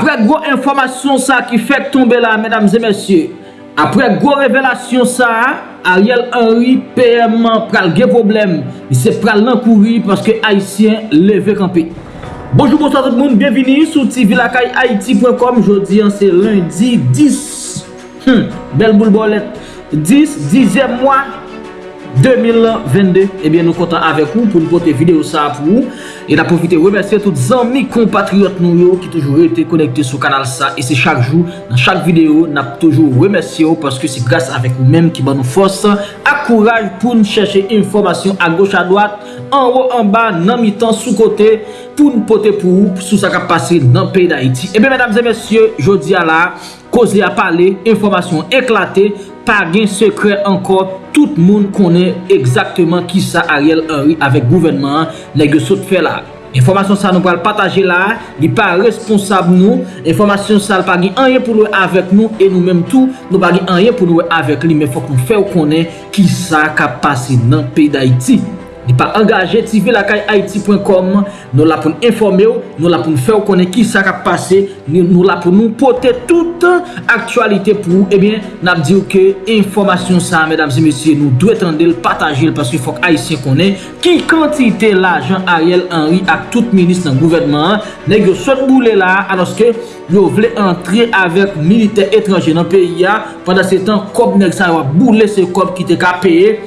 Apre gwo informasyon sa ki fèk tombe la, mèdames et mèsyè, apre gwo revelasyon sa, Ariel Henry, PM, pral ge problem, se pral nan kouri, paske Haitien leve kampi. Bonjour, bonsoir tout moun, bienveni sou TV lakay Haiti.com, jodi an se lundi 10, hmm, bel boul bolet, 10, 10è mwa, 2022. Ebyen nou kontan avek ou pou nou pote video sa pou ou. E la profite remersiye tout zanmi kompatriot nou yo ki toujou rete konekte sou kanal sa. E se chak jou, nan chak video, nap toujou remersiye ou paske se grase avek ou menm ki ban nou fos. Ak kouraj pou nou chèche informasyon a goch a doat, an ou an ba, nan mi tan sou kote pou nou pote pou ou sou sa kap pase nan peyi da iti. Ebyen mesdames et messieurs, jodi a la, koz li a pale, informasyon eklate. pa gen sekre ankor, tout moun konen ekzakteman ki sa Ariel Henry avek gouvenman negyo sot fe la. Informasyon sa nou pral pataje la, li pa responsab nou, informasyon sa l pa gen anye pou nou avek nou, e nou menm tou nou pa gen anye pou nou avek li, men fok nou fe ou konen ki sa ka pase nan pey da iti. Ni pa angaje, TV Nou la pou informe ou, nou la pou fè ou konen ki sa ka pase Nou la pou nou pote tout aktualite pou ou. Eh Ebyen, nap di ou ke informasyon sa, mesdames et messieurs Nou dwe tende l pataje l paske fok Haitien konen Ki kantite la Jean Ariel Henry ak tout minis nan gouvernement Neg yo sot boule la, aloske yo vle entre avèk milite etranje nan peyi ya Pendan se tan, kop neg sa yo boule se kop ki te ka peye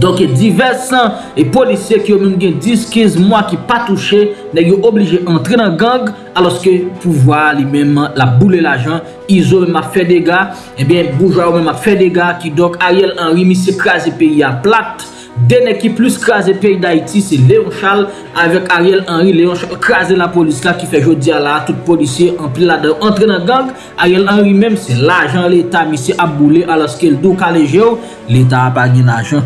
Donke diversan e polisye ki yo men gen 10-15 mwa ki pa touche Nè yo oblije entre nan gang Aloske pouvoa li menman la boule la jan Izo menman fe dega Ebyen eh boujwa yo menman fe dega Ki donk Ariel Henry mi se krasi peyi a plat Den ekip plus krasi peyi da iti Se Leon Charles avek Ariel Henry. Leon Charles krasi la polis la ki fe jodi ala Tout polisye entre nan gang Ariel Henry menm se la jan l'Etat Mi se ap boule aloske l do kaleje yo L'Etat ap agye la jan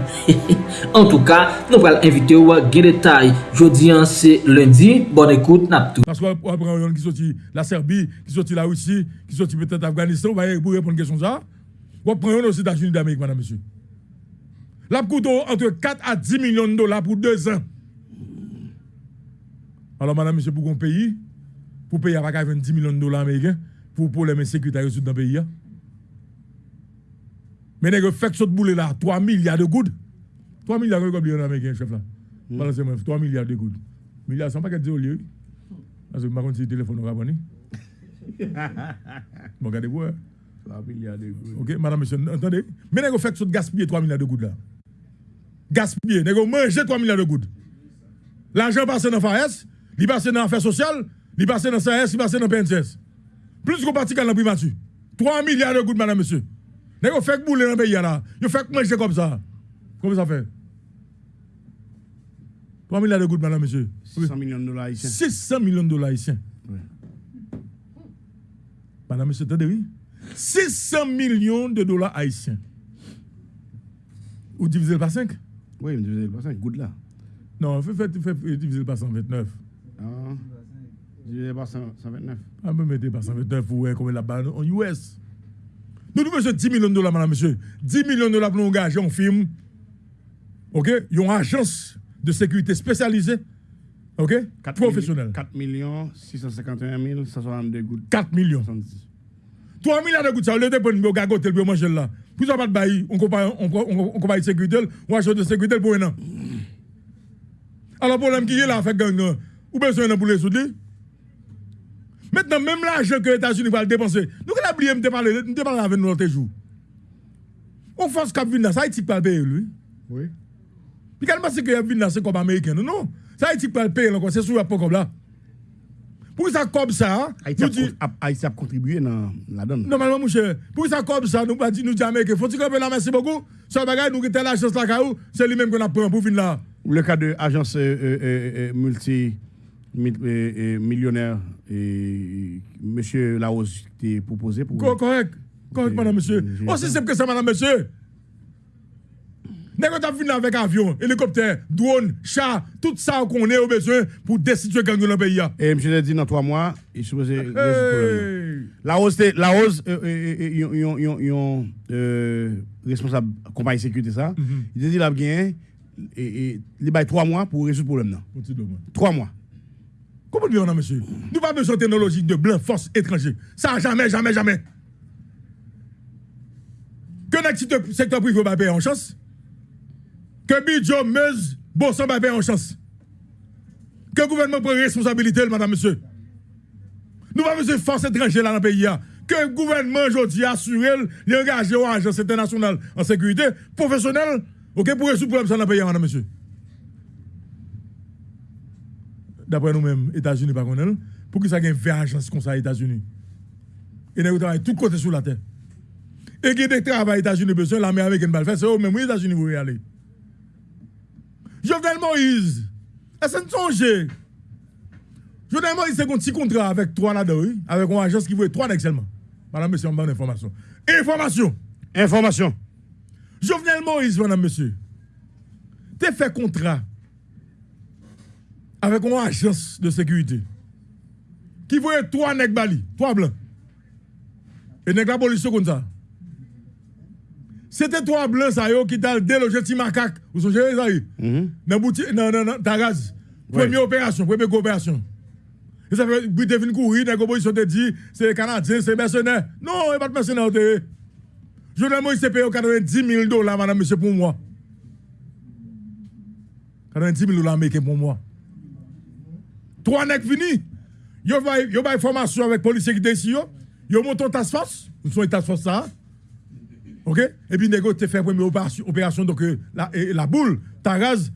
En tou ka nou pral invite ou Gen detay jodi an se lundi. Bon ekout nap tou Paskwa wap pran yon ki soti la Serbi Ki soti la Roussi Ki soti petet Afganistan Wap pran yon osi da Juni d'Amerik Madame Monsieur La koutou entre 4 a 10 milyon dola pou 2 an. Alors madame, monsieur, pou kon peyi, pou peyi avakay 20 milyon dola Ameriken, pou pou lèmen sekretary sou dan peyi ya. Menè ge fèk sot boule la, 3 milyard de goud. 3 milyard de goud Ameriken, chef la. Balansè mwen, 3 milyard de goud. Milyard, san pa ket di ou liye. Asè mwen kon si telefon nou rabani. Mwen gade pou, 3 milyard de goud. Ok, madame, monsieur, entende? Menè ge fèk sot gaspye 3 milyard de goud la. Gaspiller, nèg manger 3 milliards de gouttes. L'argent passe dans FAS, il passe dans affaires sociales, il passe dans SAS, il passe dans PNCS. Plus qu'on partit dans la primature. 3 milliards de gouttes, madame, monsieur. Nèg fait bouler dans le pays là. Yo fait manger comme ça. Comment ça fait? 3 milliards de gouttes, madame, monsieur. 600 millions de dollars haïtiens. 600 millions de dollars haïtiens. Madame, monsieur, attendez, oui? 600 millions de dollars haïtiens. Ou divisé par 5 oui, mais divisé par 5, good là. Non, fais, fais, fais, diviser par 129. Ah, divisé par 129. Ah, me mettez par 129 pour voir combien la balle en US. Nous devons monsieur 10 millions de dollars, madame, monsieur. 10 millions de dollars pour nous engager en film. OK? Il y a une agence de sécurité spécialisée. OK? 4 Professionnelle. 4 millions 651 162 gouttes. 4 millions. 3 milliards de gouttes, ça, le dépôt de gagoter le manger là. Pour ça, pas de bail, on compare, on, on, on sécurité, on achète de sécurité pour un an. Alors, le problème qui est là, fait gang, ou besoin pour les soutenir. Maintenant, même l'argent que les États-Unis vont dépenser, nous, on a oublié, de parler, de parler avec nous l'autre jour. On force cap vin ça Haïti pas payer lui. Oui. Puis quand pense que vin c'est comme américain. Non, non. Ça Haïti pas payer encore, c'est sur pas comme là. Pour ça comme ça, Haïti a, contribué dans la donne. Normalement, mon cher, pour ça comme ça, nous pas dire nous dire que faut-il que la merci beaucoup? Ça bagage nous quitter l'agence là c'est lui même qu'on a pris pour venir là. Le cas de agence euh, euh, euh, multi millionnaire et monsieur Laos qui proposé pour Correct. Correct madame monsieur. Aussi simple que ça madame monsieur. Nèg ta vinn avec avion, hélicoptère, drone, chat, tout ça qu'on est au besoin pour destituer gang dans le pays. Et monsieur a dit dans trois mois, il supposé La hausse la hausse yon responsable compagnie sécurité ça. Il a dit là bien et il bail trois mois pour résoudre le problème. Trois mois. Comment bien, monsieur? Nous pas besoin de technologie de blanc, force étranger. Ça, jamais, jamais, jamais. Que notre secteur privé va payer en chance. Que Bidjo, Meuse, Bosson va payer en chance. Que le gouvernement prend responsabilité, madame, monsieur. Nous pas besoin de force étrangère dans le pays. Que le gouvernement aujourd'hui assure, il engagé aux agences internationales en sécurité professionnelle, pour résoudre le problème dans le pays, madame, monsieur. D'après nous-mêmes, États-Unis, par contre, pour que ça ait une vraie agence comme ça États-Unis? Et nous travaillons tout côté sur la terre. Et qui travail États-Unis besoin, l'armée américaine va le faire, c'est eux même aux États-Unis vous y aller. Jovenel Moïse, est-ce que Jovenel Moïse, c'est un petit contrat avec trois là-dedans, oui, avec une agence qui veut trois seulement. Madame, monsieur, on donne information. Information. Information. Jovenel Moïse, madame, monsieur, tu fait contrat avec une agence de sécurité qui voyait trois nègres bali, trois blancs. Et nègres la police comme ça. C'était trois blancs ça qui t'a délogé petit macaque. Vous songez ça y Dans boutique non non non Taraz. Première opération, première coopération. Et ça fait puis devine courir nègres opposition te dit c'est canadien, c'est mercenaire. Non, il pas de mercenaire. Moi c'est payé 90 000 dollars madame monsieur pour moi. 90 000 dollars américains pour moi. Trois nègres finis. Yo va yo va formation avec policiers qui yo. Yo monte en task force, nous sommes en task force ça. OK? Et puis négo te fait première opération, opération donc euh, la, et, la boule Taraz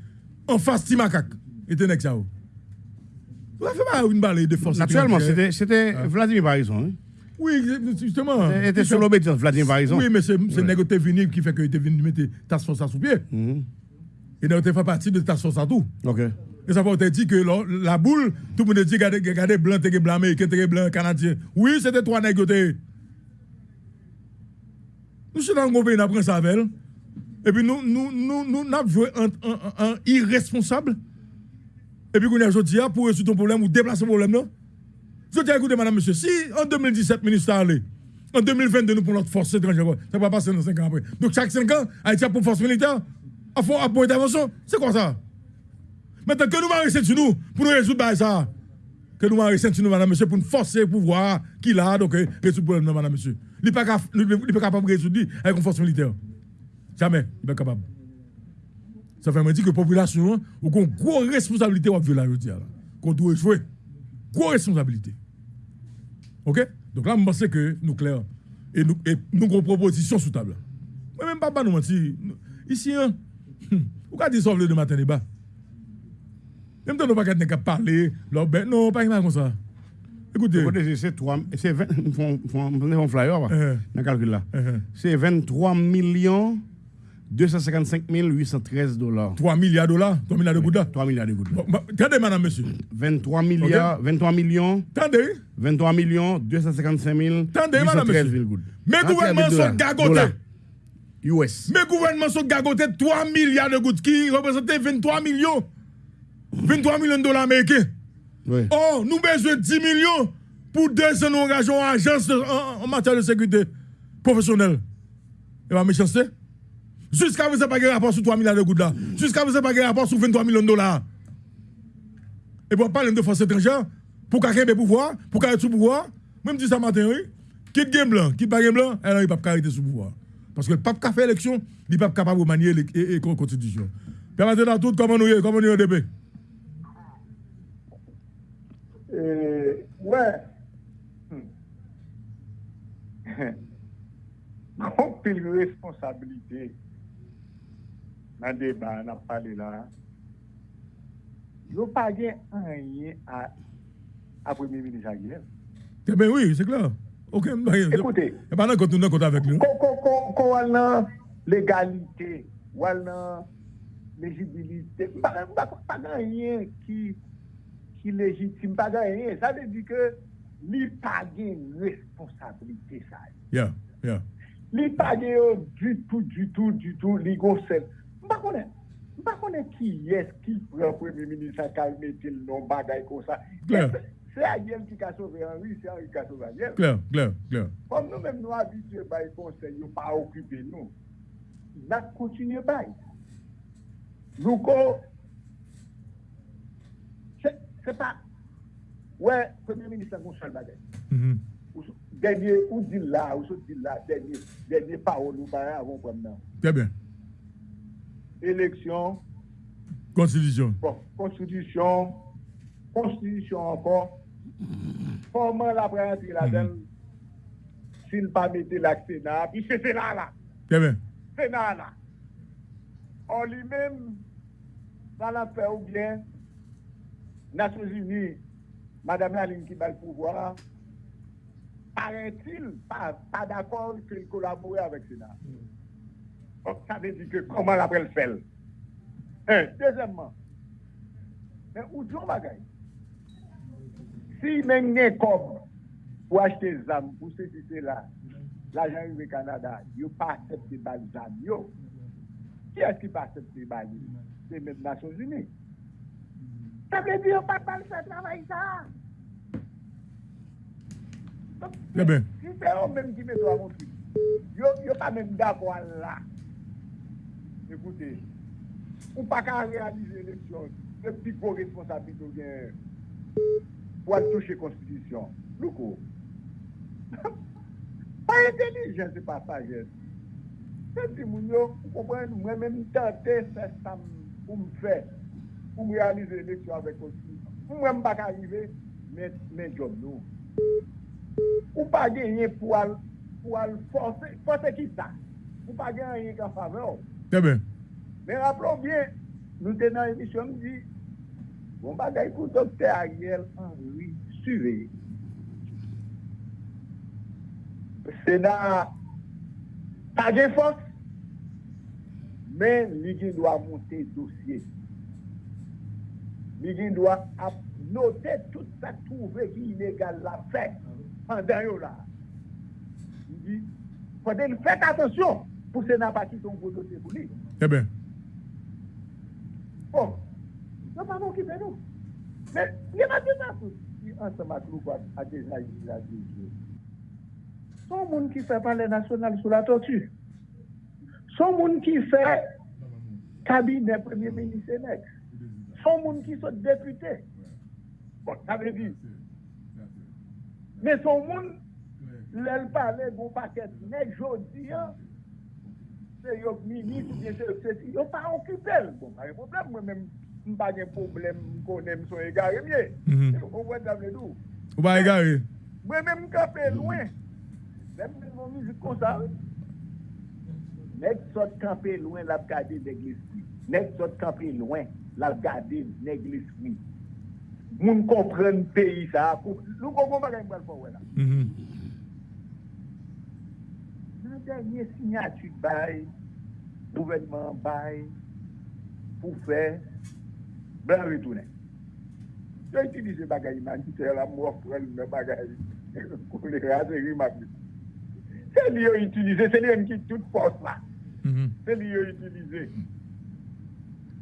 en face ti macaque. Et te nèg ça. Vous avez fait pas une balle de force. Naturellement, c'était c'était Vladimir Parison. hein. Oui, justement. Il était sur l'obédience, Vladimir Parison. Oui, mais c'est c'est négo te venu qui fait que te venu mettre task force ça sous pied. Mhm. Et négo te fait partie de task force à tout. OK. Et ça veut dire que la, boule, tout le monde dit regardez, regardez blanc, t'es blanc américain, t'es blanc canadien. Oui, c'était trois nègres. Nous gros pays, nous apprenons ça avec. Et puis nous, nous, nous, nous, nous avons joué un, irresponsable. Et puis, qu'on a aujourd'hui, pour résoudre ton problème ou déplacer le problème, non? Je dis, écoutez, madame, monsieur, si en 2017, ministre allé, en 2022, nous pour notre force étrangère, ça va passer dans 5 ans après. Donc, chaque 5 ans, Haïti a pour force militaire, à pour intervention. C'est quoi ça? Maintenant, que nous va rester sur nous pour nous résoudre bah, ça? Que nous rester sur nous, madame, monsieur, pour nous forcer le pouvoir qu'il a, donc, euh, résoudre le problème, madame, monsieur. Il n'est pas, capable de résoudre avec une force militaire. Jamais, il n'est pas capable. Ça fait me dire que la population, a une grosse responsabilité à dis, là. Qu'on doit jouer. Grosse responsabilité. OK? Donc là, je pense que nous clair. Et nous, et nous avons une proposition sous table. Moi, même pas nous mentir. Ici, hein, pouvez dire sauver de matin débat? Même temps, nous pas qu'à parler. là, ben, non, pas comme ça. Écoutez. C'est trois- c'est 20, font, font, font flyer, Euh. dans calcul là. euh, C'est 23 millions 255 813 dollars. 3 milliards de dollars, 3 milliards de gouttes. 3 milliards de gouttes. Bah, Attendez, madame, monsieur. 23 milliards, 23 millions, Attendez. 23 millions 255 Attendez, madame, 813 monsieur. gouttes. Mes Ah, gouvernements sont gagotés. US. Mes gouvernements sont gagotés 3 milliards de gouttes qui représentent 23 millions. 23 millions de dollars américains. Oui. Oh, nous besoin de 10 millions pour deux ans nous engageons en agence de- en, en matière de sécurité professionnelle. Et ma méchanceté. Jusqu'à vous, pas de rapport sur 3 milliards de gouttes là. Jusqu'à vous, pas de rapport sur 23 millions de dollars. Et pour parler de force étrangère, pour quelqu'un ait pouvoir, pour quelqu'un sous pouvoir, même si ça matin, oui, quitte game blanc, quitte pas game blanc, elle n'a pas de sous pouvoir. Parce que le pape qui a fait élection, il n'est pas capable de manier la constitution. Permettez dans tout, comment nous y est, comment nous y est, DP. Euh, ouais. Gon pile responsabilité dans le débat, on a parlé là. Yo pas gen rien à à Premier ministre Aguilera. Eh bien oui, c'est clair. Ok, Écoutez. Et pendant que nous compte avec kon kon kon wal nan légalité, wal nan légibilité, pa pa pa gen rien qui qui légitime, pas gen rien. Ça veut dire que li pa gen responsabilité ça. Yeah, yeah. Li pa gen yo du tout, du tout, du tout, li konen, ki yes ki non bagay kon sa. Ariel qui a sauvé Henri, c'est Henri qui a sauvé Ariel. Clair, clair, clair. Comme nous-mêmes nous habitués par les conseils, nous pas occupés nous. Nous continuons pas. Nous, co- c'est pas, Ouais, Premier ministre, on seul. Mhm. Ou Dernier, ou dit là, ou so dit là, dernier, dernier parole ou pas avant maintenant. Très bien. Élection, Constitution. bon, constitution, constitution encore. Comment la prendre là-dedans? S'il pas mettre la Sénat, puis c'est Sénat là. Très bien. Sénat là. En lui-même, ça l'a fait ou bien, Nations Unies, Madame Laline qui bat le pouvoir, paraît-il pas, pas d'accord qu'il collaborait avec Sénat. Donc ça veut dire que comment l'après le fait Un. Deuxièmement, mais où sont bagaille Si même n'est comme pour acheter des âmes, pour ce qui là, l'argent du Canada, il n'y pas accepté par les âmes. Qui est-ce qui pas accepté par les C'est les Nations Unies. Table di yo pat pal se travay sa. Lè ben. Si se yo menm ki me do a monsi, yo pa menm da kwa la. Ekoute, ou pa ka realize leksyon, le pi pou responsabito gen pou al touche konstitisyon. Loukou. Pa entelijen se pa sajen. Se ti moun yo, ou kompren, mwen menm tante se sam pou m fè. pou m realize eleksyon avèk osi. Mwen m bak arrive, men job nou. Ou pa genye pou al, pou al force, force ki sa. Ou pa genye kan fave ou. Tebe. Men rappelon bien, nou tenan emisyon di, bon bagay pou dokte Ariel Henry suve. Se nan pa gen fos, men li gen do a monte dosye. li gen dwa ap note tout sa trouve ki inegal la fèk an den yo la. Li di, kote li fèk atensyon pou se nan pati ton voto se pou li. E eh ben. Bon, nan pa moun ki ven nou. Men, li man di nan pou si an se maklou kwa a deja yi la di. Son moun ki fè pan le nasyonal sou la tortu. Son moun ki fè kabine premier ministre neks. son moun ki sot depute. Bon, sa ve di. Men son moun, lèl pale bon paket nek jodi an, se yo minis ou bien se yo se si, yo pa okupel. Bon, pa re problem, mwen men mpa gen problem konen mson e gare mye. Ou wè davle dou. Ou ba e gare? Mwen men mkape lwen. Mwen men mwen mizik konsa. Nek sot kape lwen la pkade dek l'esprit. Nek sot kape lwen. lal gade neglis mi. Moun kompren peyi sa akou. Loun konpon bagay mbal pou wè la. Mm-hmm. Nan denye sinyatu bay, gouvenman bay, pou fè, blan ritounen. Yo itilize bagay man, ki se la mou apren mè bagay, kou le rase rimak. Se li yo itilize, se li yon ki tout pos la. Mm-hmm. Se li yo itilize.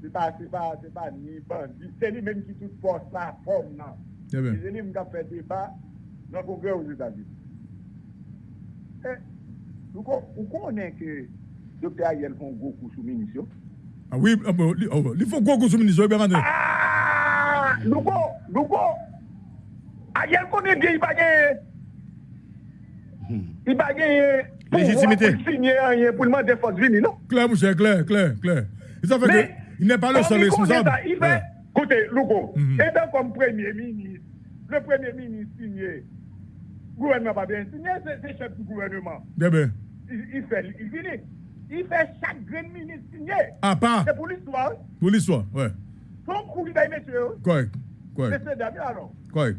se pa, se pa, se pa ni bandi. Se li menm ki tout pos la pom nan. Eh se li menm kap fè deba nan kongre ou Zezavi. E, eh, ou konen ke Dr. Ayel fon gokou sou minisyon? Ah oui, ah bon, oh, li fon gokou sou minisyon, ebe mande. Ah, lougo, lougo, Ayel konen gen i bagen, hmm. i bagen, pou mwen pou sinye anye pou lman defos vini, non? Kler mouche, kler, kler, kler. E sa fè ke... il n'est pas le seul responsable. écoutez, Louko, Mhm. étant comme Premier ministre, le Premier ministre signé, gouvernement pas bien signé, c'est chef du gouvernement. Il, il fait, il finit. Il fait chaque grand ministre signé. À part, C'est pour l'histoire. pour l'histoire, ouais. Son courrier d'ailleurs, monsieur, Correct, correct, c'est alors. correct.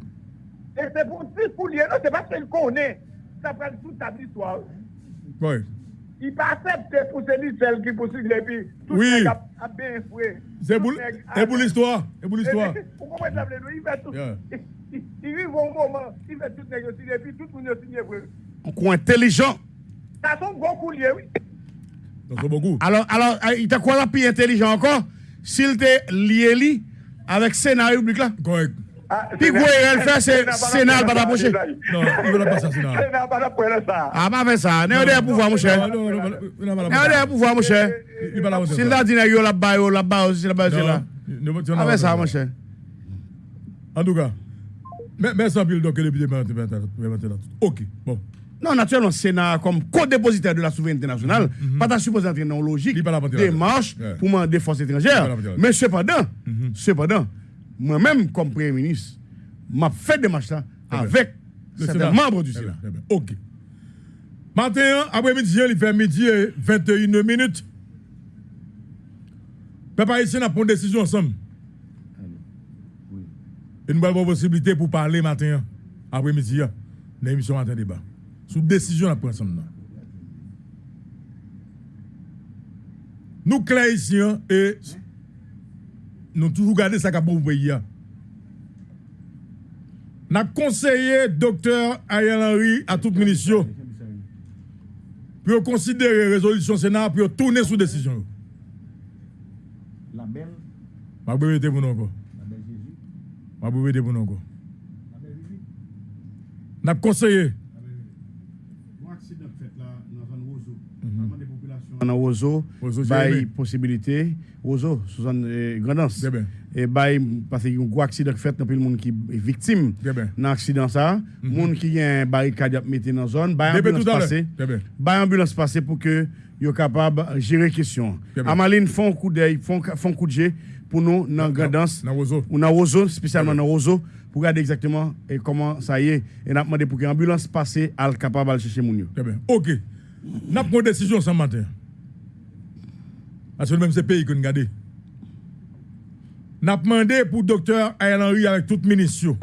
Et c'est pour pour lui, non, c'est parce qu'il connaît. Ça prend toute ta l'histoire. correct. Il pas accepté pour celui celle qui possible et puis tout Oui. le monde a, bien foué. C'est pour, l'histoire, c'est pour l'histoire. Vous comprenez ça, il fait tout. Yeah. Il, il, il arrive au moment, il fait tout négocier et puis tout le monde a signé. pour- Un coup intelligent. Ça son gros coulier, oui. Donc, c'est beaucoup. Alors, alors, euh, il t'a quoi là plus intelligent encore? S'il te lié li avec Sénat République là? Correct. Ah, Puis quoi, il fait, c'est Sénat va l'approcher. Non, il ne veut pas ça, c'est C'est n'a pas la ça. Ah, pas fait ça. N'est pas pouvoir, mon cher. Non, non, non, non, il n'a pas la pas pouvoir, mon cher. Il va la S'il t'a dit, yo là-bas, là-bas, aussi là-bas, c'est là. Non, Ah, fait ça, mon cher. En tout cas, Mais, mais sans pile, donc, le député maintenant. Ok, bon. Non, naturellement, le Sénat, comme co-dépositaire de la souveraineté nationale, pas ta supposé entrer dans une logique Il pas la marches Ouais. pour demander force Il étrangère. pas la porter là-dedans. Mais cependant, cependant, moi-même, comme Premier ministre, m'a fait des marches là avec Le certains Sénat. membres du Eh bien, Sénat. eh bien, Ok. Matin, après-midi, il fait midi et 21 minutes. Ici, on a pris une décision ensemble. Et nous avons la possibilité pour parler matin, après-midi, dans l'émission Matin Débat. Sous décision, on a pris ensemble. Nous, clairs ici, hein, et nous toujours gardé ça pour le pays. hein. N'a conseillé docteur Ariel Henry à toute ministre pour considérer la résolution Sénat pour tourner sous décision. La belle, Ma bébé était pour nous encore. la belle Jésus. Ma bébé était pour nous encore. N'a conseillé. Dans. Vraiment des populations dans Jérémy. possibilité Sous zone euh, Grandance. Et bail parce qu'il y a un gros accident fait dans le monde qui est victime dans l'accident ça, monde qui a un barricade mettre dans zone, bail Bien, bien, ambulance tout à l'heure. passé. Bien, bien. Bail ambulance passé pour que yo capable de gérer question. Bien, bien. Amaline font un coup d'œil, font font coup de jet pour nous dans Grandance. Ou dans Roseau, spécialement dans Roseau, pour regarder exactement et comment ça y est. Et n'a demandé pour que l'ambulance passe à le capable de chercher mon. Ok. N'a pris une décision ce matin. Parce que même pays que nous regardons. N'a demandé pour docteur Ariel Henry avec toute ministre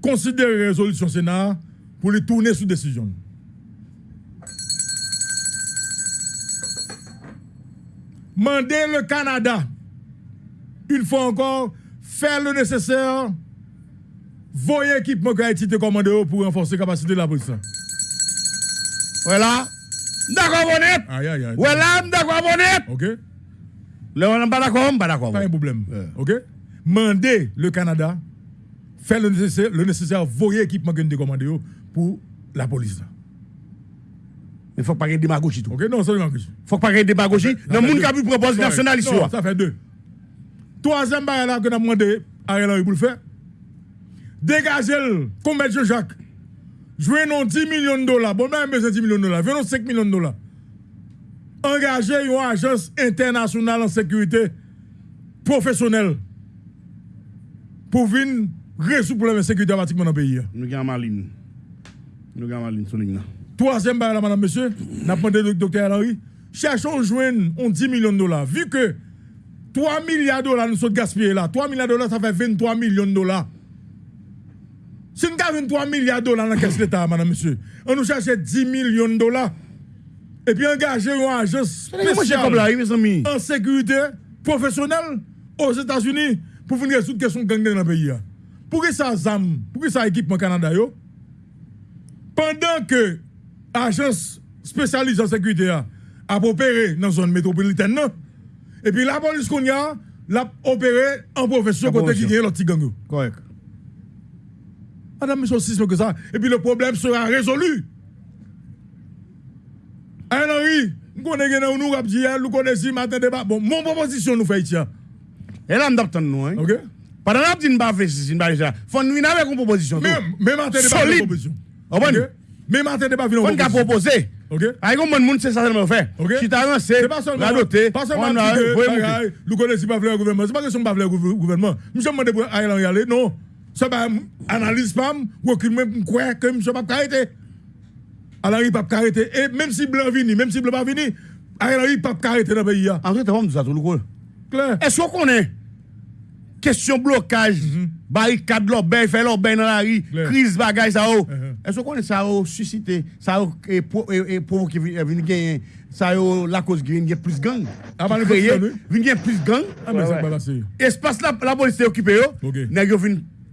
considérer la résolution Sénat pour les tourner sous décision. Mandez le Canada, une fois encore, faire le nécessaire, voyez équipement que Haïti te commandé pour renforcer la capacité de la police. Voilà. D'accord, bonnet. Aïe, aïe, aïe. Voilà, d'accord, bonnet. Ok? Le on pas d'accord, on pas d'accord. Pas un problème. Ouais. Ok? Mandez le Canada, faire le nécessaire, le nécessaire voyez équipement que nous commandé pour la police. là. Il faut pas qu'il y ait démagogie tout. Ok? Non, ça, il faut pas qu'il y ait démagogie. Ça Le monde qui a pu proposer Correct. national ici. Non, ça fait deux. Troisième barrière là que nous avons demandé à Ariel Henry pour le faire. Dégagez le, comme M. Jacques. Jouez non 10 millions de dollars. Bon, même besoin de 10 millions de dollars. Venons 5 millions de dollars. Engagez une agence internationale en sécurité professionnelle pour venir résoudre le problème de sécurité pratiquement dans le pays. Nous avons Maline. Nous avons Maline sur. Troisième barrière là, madame, monsieur, n'a demandé au docteur Henry, cherchons joindre on 10 millions de dollars. Vu que 3 milliards de dollars nous sommes gaspillés là, 3 milliards de dollars, ça fait 23 millions de dollars. Si nous avons 23 milliards de dollars dans la caisse de l'État, madame, monsieur, on nous cherche 10 millions de dollars. Et puis engager une agence spéciale en sécurité professionnelle aux États-Unis pour venir résoudre la question gang dans le pays. là. Pour que ça ZAM, pour que ça équipement Canada yo, pendant que agence spécialisée en sécurité a, a opéré dans la zone métropolitaine, non? et puis la police qu'on a, l'a opéré en profession côté qui gagne l'autre gang. Correct. Madame, monsieur, que ça. Et puis le problème sera résolu. Hein, Henri, nous connaissons, nous nous connaissons matin débat. Bon, mon proposition nous fait ici. hein. Et là, nous avons nous. hein. OK? Pendant que nous avons fait ceci, nous avons fait. Faut nous avec une proposition. Mais, mais matin débat, une proposition. Mais matin débat, une Faut nous proposition. proposer. OK? Avec un monde, c'est ça que nous fait. OK? Si tu as avancé, C'est pas seulement, nous connaissons pas le gouvernement. C'est pas question de pas le gouver- gouvernement. Monsieur demande pour Ariel Henry aller. Non. Ça va analyse pas, qu'il même quoi que monsieur pas arrêter. Alors il pas arrêter. Et même si blanc vini, même si blanc pas vini, Ariel Henry pas arrêter dans le pays. fait, on nous a tout le coup. Clair. Est-ce qu'on connaît question blocage, barricade l'obéi, fait l'obéi dans la rue, crise ça oh. Mhm. Est-ce qu'on connaît ça oh suscité, ça et pour et pour qui vient gagner ça oh la cause qui vient plus gang. Créé, faisons, oui. vient plus gang. Ah. Espace la police est occupée yo.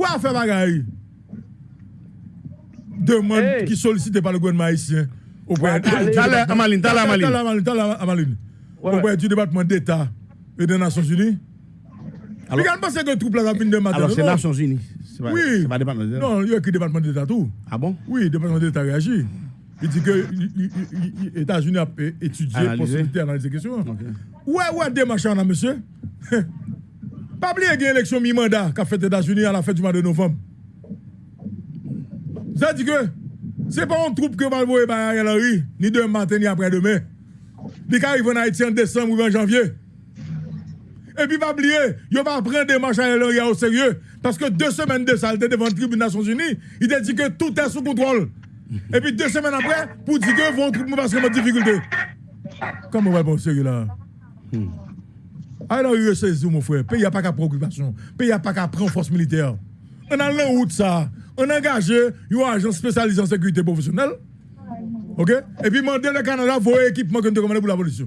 Ou a fait bagaille? Demande Hey. qui sollicité par le gouvernement haïtien. T'as l'air, Amaline, t'as Amaline. T'as Amaline, Amaline. Du département d'État et des Nations Unies. Alors- pense que troupe là, ça finit de matin. Alors, c'est? Nations Unies. Pas, Oui. c'est pas département de Non, il y a écrit département d'État tout. Ah bon? Oui, le département d'État réagit. Il dit que les États-Unis ont étudié possibilité d'analyser la question. Ouais, ouais, démarche là, monsieur. Pas oublier qu'il y a une élection mi-mandat qu'a fait les États-Unis à la fin du mois de novembre. Ça dit que c'est pas une troupe que va envoyer par Ariel Henry, ni demain matin, ni après-demain. Il arrive en Haïti en décembre ou en janvier. Et puis, pas oublier, il va prendre des marches à Ariel Henry au sérieux. Parce que deux semaines de était devant le tribunal des Nations Unies, il a dit que tout est sous contrôle. Et puis deux semaines après, pour dire que vont trouver parce difficulté. Comment on va pas au sérieux là? Alors, il saisi, mon frère. Pays n'a pas qu'à préoccupation. Pays n'a pas qu'à prendre force militaire. On a la route ça. On a engagé un agent spécialisé en sécurité professionnelle. OK? Et puis, demander le Canada vos équipements que nous commandé pour la police.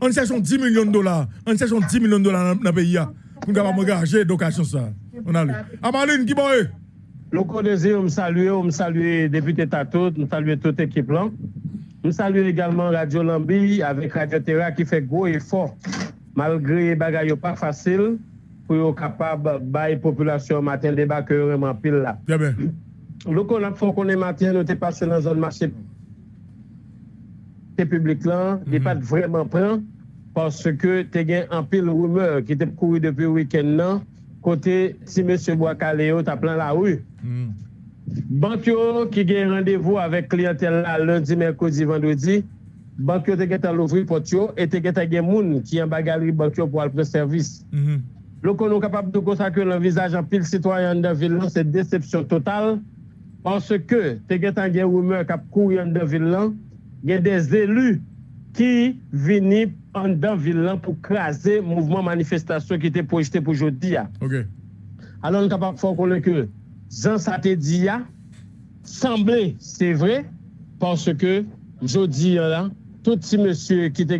On cherche 10 millions de dollars. On cherche 10 millions de dollars dans le pays. là, Pour nous engager d'occasion ça. On a lu. Amaline, qui boye? Loko désir, me saluer, me saluer député Tato, me saluer toute équipe là. Me saluer également Radio Lambi avec Radio Terra qui fait gros effort malgre bagay yo pa fasil pou yo kapab baye populasyon maten debak yo reman pil la. Bien ben. Lou kon ap fon konen maten nou te pase nan zon machè te publik lan, mm -hmm. de pat vreman pran, parce ke te gen an pil rumeur ki te koui depi wikend nan, kote si M. Boakaleo ta plan la ou. Mm. Bank yo ki gen randevou avek klientel la lundi, merkodi, vendredi, bank yo te get al ouvri pot yo, et te get a gen moun ki yon bagali bank yo pou al pre servis. Mm -hmm. Lo kon nou kapap do konsa ke l'envisaj an pil sitwayan de vil lan, se decepsyon total, panse ke te get an gen woume kap kou yon de vil lan, gen des elu ki vini an dan vil lan pou krasi mouvment manifestasyon ki te projete pou jodi ya. Okay. Alon nou kapap fò konen ke zan sa te di ya, semblé, c'est vrai, parce que, je dis là, tout petit monsieur qui était